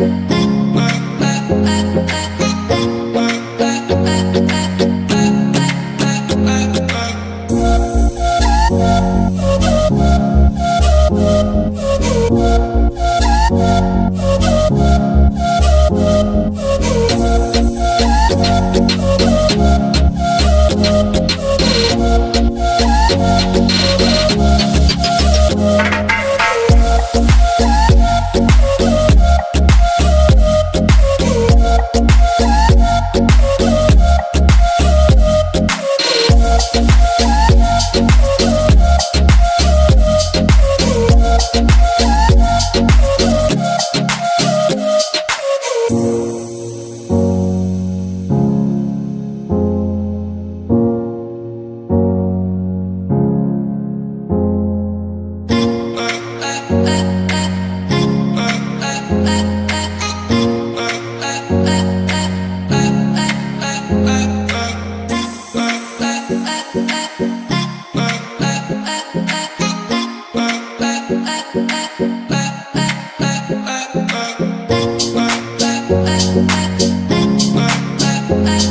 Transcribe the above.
Bye. Bye.